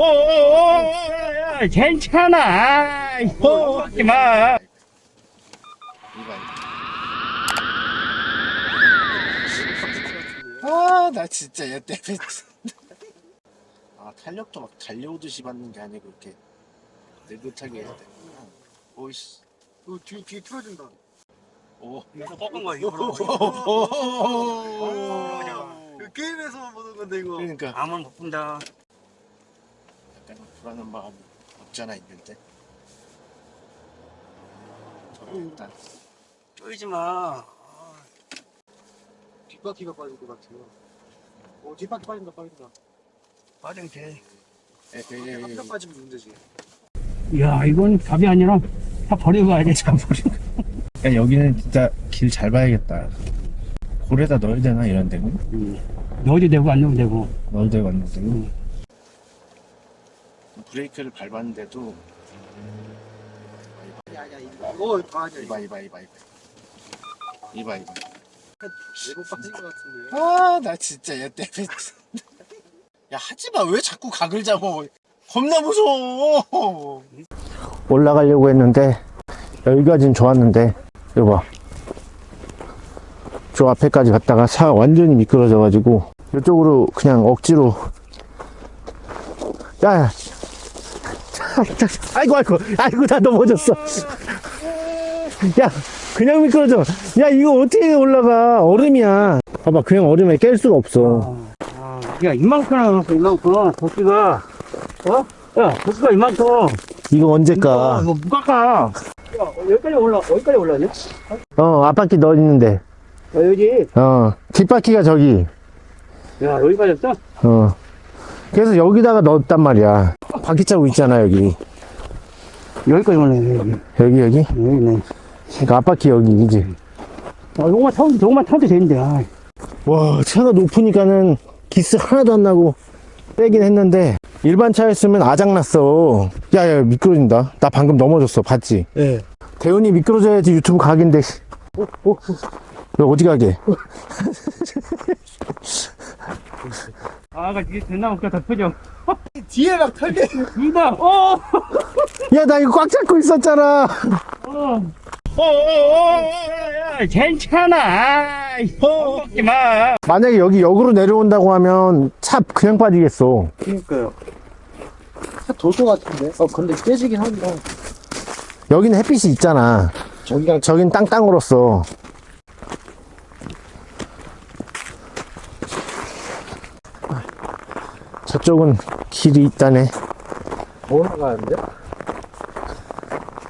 어, 괜찮아. 어, 하지 마. 아, 나 진짜 얘 때문에. 아, 탄력도 막 달려오듯이 받는 게 아니고 이렇게 느긋하게 해야 되구나. 오이씨. 어, 뒤, 뒤 틀어진다. 오. 이거 꺾은 거야, 이거. 그 게임에서만 보는 건데, 이거. 그러니까 암은 못 푼다. 약간 불안한 마음이 없잖아 있는데. 저는 일단 쪼이지 마. 뒷바퀴가 빠질 것 같아요. 오, 뒷바퀴 빠진다, 빠진다. 빠지면 돼. 에, 에, 에, 에, 바퀴가 빠지면 문제지. 야, 이건 답이 아니라 다 버리고 가야 돼. 참 버리고. 야, 여기는 진짜 길 잘 봐야겠다. 고래다 넣어야 되나 이런 데는? 넣어도 되고 안 넣어도 되고. 넣어야 되고 안 넣어도 되고. 브레이크를 밟았는데도 야, 야, 이거. 이봐 이봐 이봐 이봐. 이봐 이봐. 네번 빠진 것 같은데. 아나 진짜 얘 때문에 야 하지마. 왜 자꾸 각을 잡아? 겁나 무서워. 올라가려고 했는데 여기까진 좋았는데 이거 봐 저 앞에까지 갔다가 차 완전히 미끄러져 가지고 이쪽으로 그냥 억지로. 야야 아이고 아이고 아이고 나 넘어졌어 야 그냥 미끄러져 야 이거 어떻게 올라가 얼음이야 봐봐 그냥 얼음에 깰 수가 없어 아, 야, 이만큼 나왔어, 이만큼. 도끼가. 어? 야, 도끼가 이만큼. 이거 아, 언제까 이거 무깎아. 야, 여기까지 올라, 어디까지 올라왔냐? 어 앞바퀴 넣어 있는데 어, 여기. 어 뒷바퀴가 저기 야, 여기까지 왔어? 어 그래서 여기다가 넣었단 말이야 바퀴 자국 있잖아 여기. 여기까지 올라왔네, 여기. 여기 여기? 여기네. 그러니까 앞바퀴 여기 이지? 아, 요거만 타도, 요거만 타도 되는데, 아. 와 차가 높으니까는 기스 하나도 안 나고 빼긴 했는데 일반 차였으면 아작났어. 야야 미끄러진다. 나 방금 넘어졌어. 봤지? 네. 대훈이 미끄러져야지 유튜브 각인데 너 어디 가게? 아가 이게 됐나 볼까, 다 표정. 뒤에 막 털게. 이다, 어! 야 나 이거 꽉 잡고 있었잖아 어. 어, 어, 어, 야, 괜찮아. 어, 먹지 마. 만약에 여기 역으로 내려온다고 하면 차 그냥 빠지겠어 그니까요. 돌것 같은데? 어, 근데 깨지긴 한다. 여기는 햇빛이 있잖아 저기가 저긴 땅땅으로써 저쪽은 길이 있다네 더 올라가는데?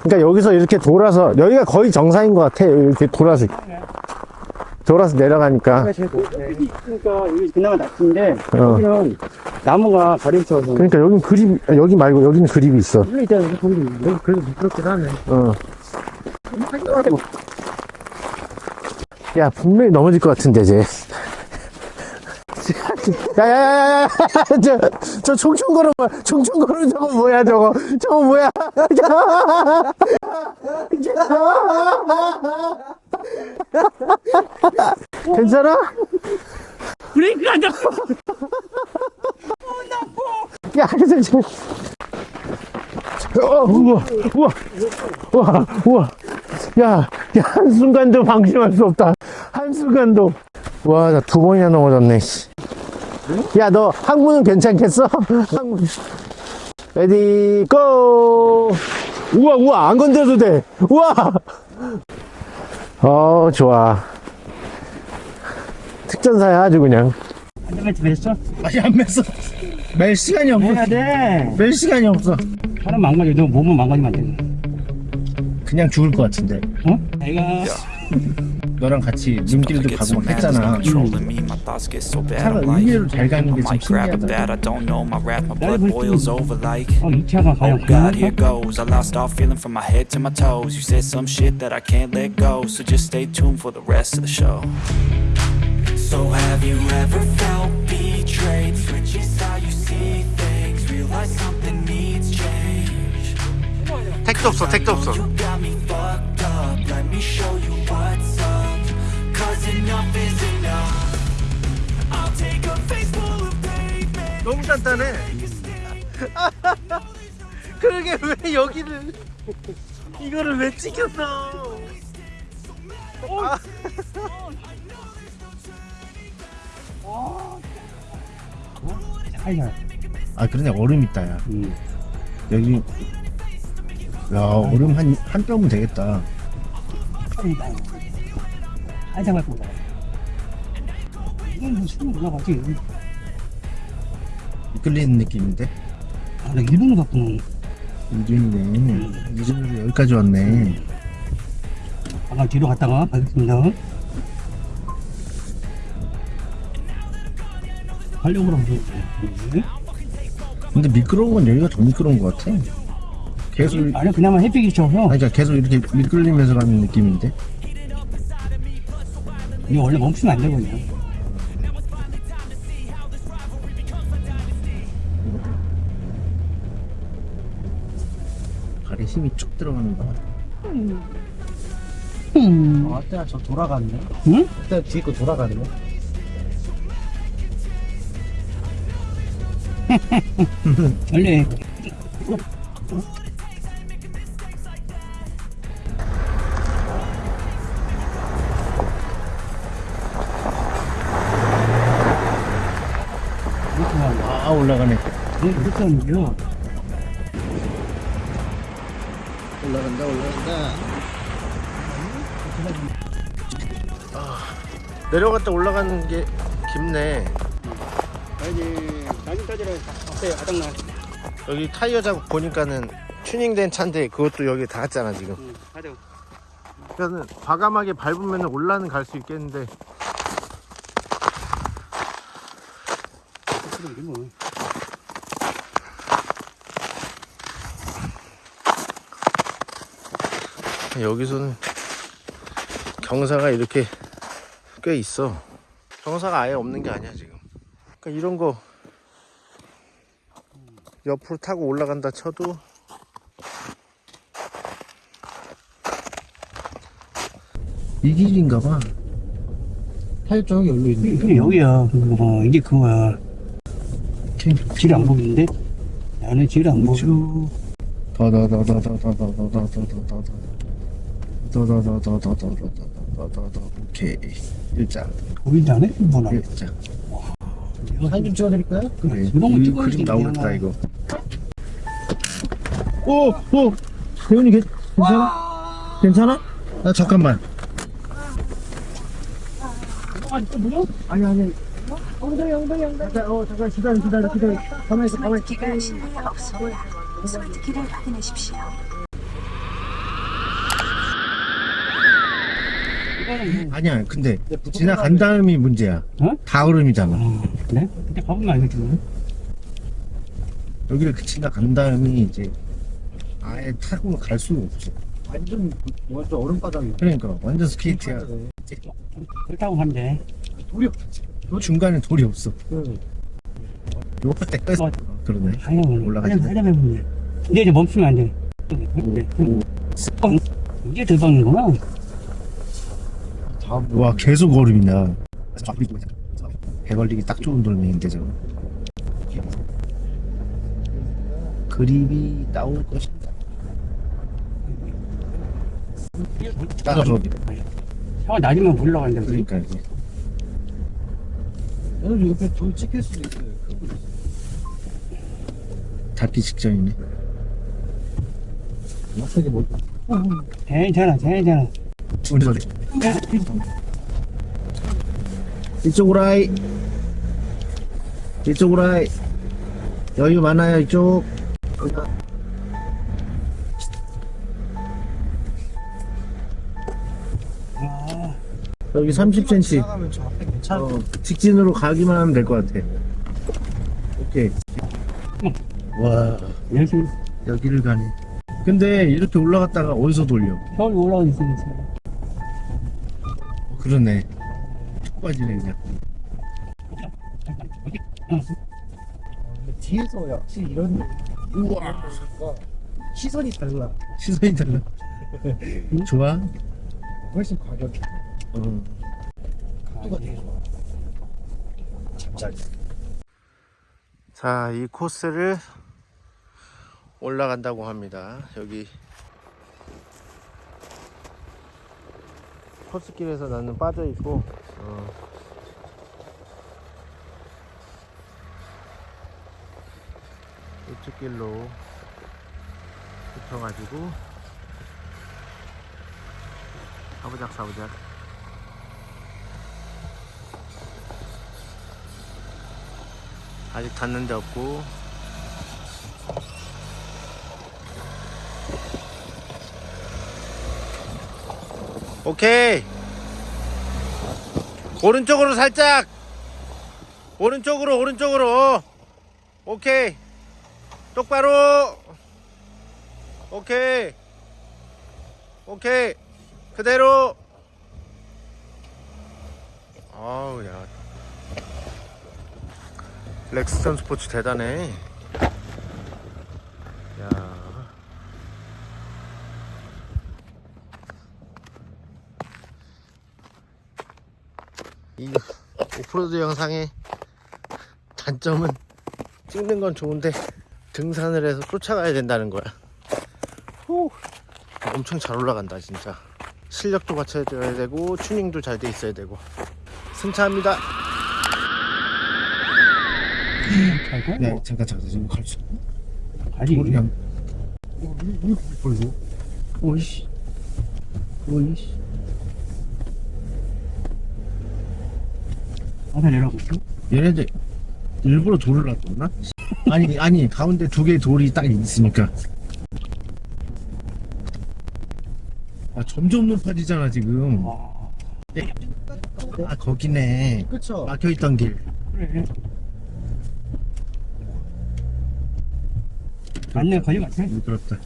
그러니까 여기서 이렇게 돌아서 여기가 거의 정상인 것 같아 이렇게 돌아서 돌아서 내려가니까 제일 높네. 있으니까 여기 그나마 낮은데, 어. 여기는 나무가 가림 쳐서. 그러니까 여긴 그립 여기 말고 여기는 그립이 있어 일로 있잖아, 거기. 여기 그래도 미끄럽긴 하네. 어. 야 분명히 넘어질 것 같은데 쟤 야야야야야. 저저 총총거려 총총거려 저거 뭐야 저거? 저거 뭐야? 괜찮아? 브레이크 안 잡고. 야 그래서 지금. 어, 우와 우와. 우와 우와. 야, 야 한순간도 방심할 수 없다. 한순간도. 와 나 두 번이나 넘어졌네 야 너 항문은 괜찮겠어? 항문 ready go 우와 우와 안 건드려도 돼 우와 어 좋아 특전사야 아주 그냥 안전벨트 맸어? 아니 안 맸어 멜 시간이 해야 돼. 멜 시간이 없어 사람 망가져. 너 몸은 망가지면 안 돼. 그냥 죽을 것 같은데 어? 내가 너랑 같이 눈길도 가고 막 했잖아 controlling me. My thoughts get so bad. 차가 I'm like, 의외로 잘 가는 I 게좀 might grab a 신기하다 bat. I don't know. My wrath, my 나를 blood 볼 boils 때- over like. 어, Let me show you what's up Cause enough is enough I'll take a face full of pavement 너무 단단해 그러게 왜 여기를 이거를 왜 찍혔어 아. 차이나 아 그러네 얼음 있다 야 음. 여기 야 얼음 한, 한 뼘은 되겠다 했으니까 한참 할 겁니다 이건 뭐 수능 올라가지 이끌리는 느낌인데? 아 나 일본어 갔구나. 일주일이네 음. 이주일 여기까지 왔네. 음. 아까 뒤로 갔다가 가겠습니다. 활력으로 한번 네. 근데 미끄러운 건 여기가 더 미끄러운 것 같아. 계속 아니 그나마 햇빛이 쳐 형. 아니 계속 이렇게 미끌리면서 가는 느낌인데. 이 원래 멈추면 안 되거든요. 발에 힘이 쭉 들어가는 거 음. 음. 아, 때저 돌아갔네 응? 그때 뒤에 거 돌아갔네 원래 올라가니까 네 그렇게 하는 거 올라간다 올라간다. 아, 내려갔다 올라가는 게 깊네. 아니 나중 따지라 앞에 아당나 여기 타이어 자국 보니까는 튜닝된 차인데 그것도 여기 닿았잖아 지금. 응, 그러니까는 과감하게 밟으면 올라는 갈 수 있겠는데. 그 뭐. 여기서는 경사가 이렇게 꽤 있어 경사가 아예 없는 게 아니야 지금 그러니까 이런 거 옆으로 타고 올라간다 쳐도 이 길인가 봐 탈정이 열려 있네 그게 여기야 그거 봐 이게 그거야 길안 보이는데? 안에 길안 보여 다다다다다다다다다다다 더더더더더더더더더 오케이 일장 보이다네 뭐나 일장 사진 좀 찍어드릴까요? 그래 이런 거 그림 나오겠다 이거 오! 오! 대훈이 괜찮아? 괜찮아? 아 잠깐만 아니 아니 엉덩이 엉덩이 엉덩이 어, 잠깐 기다려 기다려 기다려 가만히 있어 가만히 있어 스마트키가 신호가 없어 스마트키를 확인하십시오 뭐, 아니야. 근데 지나간 다음이 문제야. 어? 다흐름이잖아. 어, 그래? 근데 가보면 알겠지 뭐. 여기를 그 지나간 다음이 이제 아예 타고 갈 수가 없어. 완전 완전 얼음바닥이 그러니까 완전 스케이트야. 그렇다고 하면 돼. 돌이 중간에 돌이 없어. 응. 요거 때. 어. 그러네. 하려면 올라가지. 하려면 하려면 해보면 이제 이제 멈추면 안 돼. 그래. 어, 이게 대박이구나. 와 계속 얼음이냐. 배 걸리기 딱 좋은 돌멩인데 저거. 그림이 나올 것인가. 따라서 형 낮으면 올라간다. 그러니까 이제 오늘 옆에 돌 찍힐 수도 있어요. 닿기 직전이네. 막하게 못 괜찮아, 괜찮아. 우리. 이쪽으로 아이. 이쪽으로 아이. 여유 많아요 이쪽. 아, 여기 30cm. 지나가면 저 앞에 괜찮아 어, 직진으로 가기만 하면 될 것 같아. 오케이. 와, 열심히 여기를 가네. 근데 이렇게 올라갔다가 어디서 돌려? 서울 올라가 있으면서. 어, 그러네. 쭉 빠지네, 그냥. 뒤에서 역시 이런 우와 시선이 달라 시선이 달라. 좋아? 훨씬 어. 속도가 되게 좋아 잠자리 자, 이 코스를 올라간다고 합니다. 여기 코스길에서 나는 빠져 있고 어, 이쪽 길로 붙어가지고 사부작 사부작 아직 닿는 데 없고 오케이. 오른쪽으로 살짝. 오른쪽으로 오른쪽으로. 오케이. 똑바로. 오케이. 오케이. 그대로. 아우 야. 렉스턴 스포츠 대단해 이 오프로드 영상의 단점은 찍는 건 좋은데 등산을 해서 쫓아가야 된다는 거야. 후, 엄청 잘 올라간다 진짜. 실력도 갖춰줘야 되고 튜닝도 잘 돼 있어야 되고. 승차합니다. 네, 잠깐 잠깐 지금 갈 수. 가지. 그냥 벌고. 오이씨. 오이씨. 바다 내려가고. 얘네들 일부러 돌을 놨구나? 아니 아니 가운데 두 개의 돌이 딱 있으니까. 아 점점 높아지잖아 지금. 와. 아 거기네. 그쵸 막혀 있던 길. 그래. 맞네, 거기 같아. 미끄럽다.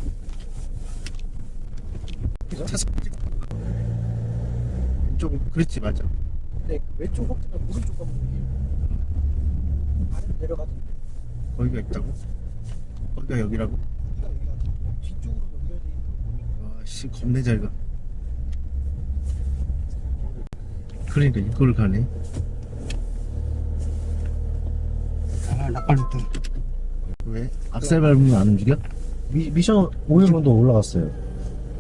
그렇지 맞아. 네 왼쪽 호텔 오른쪽 가면 여기 아래 내려가던데 거기가 있다고? 거기가 여기라고? 여기가 여기 같은 뒤쪽으로 연결돼 있는 거 보니까 와씨 겁내 잘 가. 그러니까 이걸 가네. 아, 나빠졌다. 왜? 악셀 밟으면 안 움직여? 미, 미션 5일 정도 올라갔어요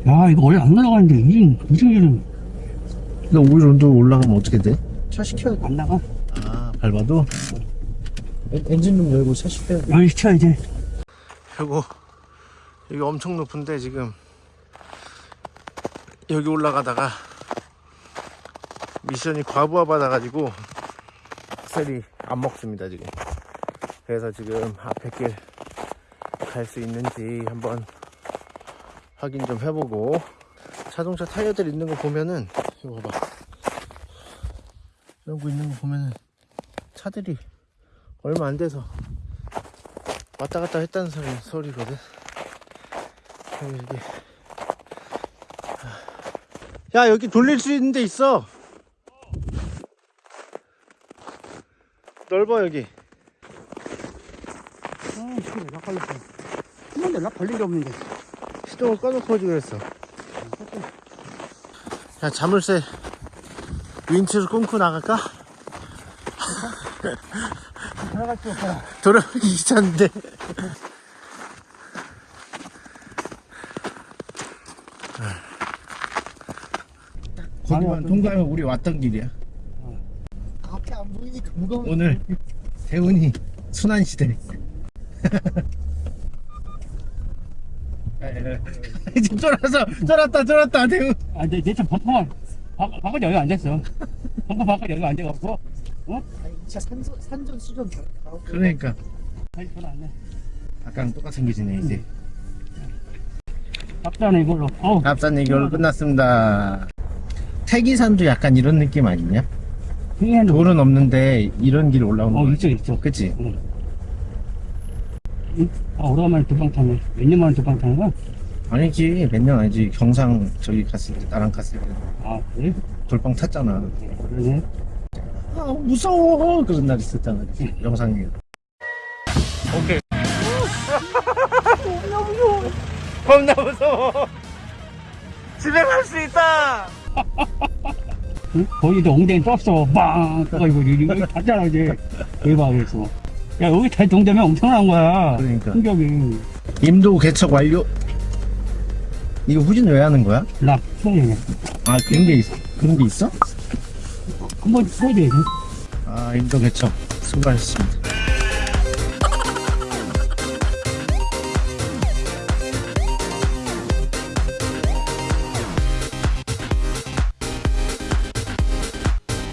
야, 이거 원래 안 올라가는데, 이, 무슨 일은 근 데 오일 온도 올라가면 어떻게 돼? 차 시켜야 돼안 나가? 아 밟아도? 엔- 엔진 룸 열고 차 시켜야 돼 여기 시켜야지. 요거 여기 엄청 높은데 지금 여기 올라가다가 미션이 과부하 받아가지고 셀이 안 먹습니다 지금 그래서 지금 앞에 길 갈 수 있는지 한번 확인 좀 해보고 자동차 타이어들 있는 거 보면은 이거 봐봐 이런 거 있는 거 보면은 차들이 얼마 안 돼서 왔다 갔다 했다는 소리, 소리거든. 여기, 여기. 야, 여기 돌릴 수 있는 데 있어. 넓어, 여기. 아, 씨, 나 걸렸어. 한 번도 나 걸린 게 없는데. 시동을 꺼놓고 오지 그랬어. 야, 자물쇠 윈치를 끊고 나갈까? 들어갈 수 없어. 돌아가기 귀찮은데. 거기만 통과하면 우리 왔던 길이야. 앞에 안 보이니까 무거운 오늘 대운이 순환시대 지금 쫄아서 쫄았다 쫄았다 대운 아, 내, 내차 버퍼만, 바, 바꿔 여기 앉았어. 버퍼 바꿔 여기 앉아갖고, 아니 이차 산전, 산전 수전 다 나오고 그러니까 다시 돌아왔네. 아까랑 똑같은 길이네 이제 밥자네, 이걸로. 어우, 앞산 얘기로 끝났습니다 태기산도 약간 이런 느낌 아니냐? 돌은 없는데 이런 길 올라오는 어, 거 있어, 있어. 그치? 아, 오래간만에 두 방 타네. 몇 년 만에 두 방 타는 거야? 아니지 몇 년 아니지 경상 저기 갔을 때 나랑 갔을 때 아, 그래? 돌빵 탔잖아 그러네. 아 무서워 그런 날 있었잖아 영상에 오케이 겁나 무서워 겁나 무서워 집에 갈 수 있다 응? 거기도 엉덩이 떴어. 빵! 떠가지고, 이거 탔잖아, 이제. 대박, 그래서. 야, 여기 다 동점이 엄청난 거야. 그러니까. 충격이. 임도 개척 완료. 이거 후진 왜 하는 거야? 나 써야 아 그런 게 있, 그런 게 있어? 한번 써야 돼. 아 임도 개척 수고하셨습니다.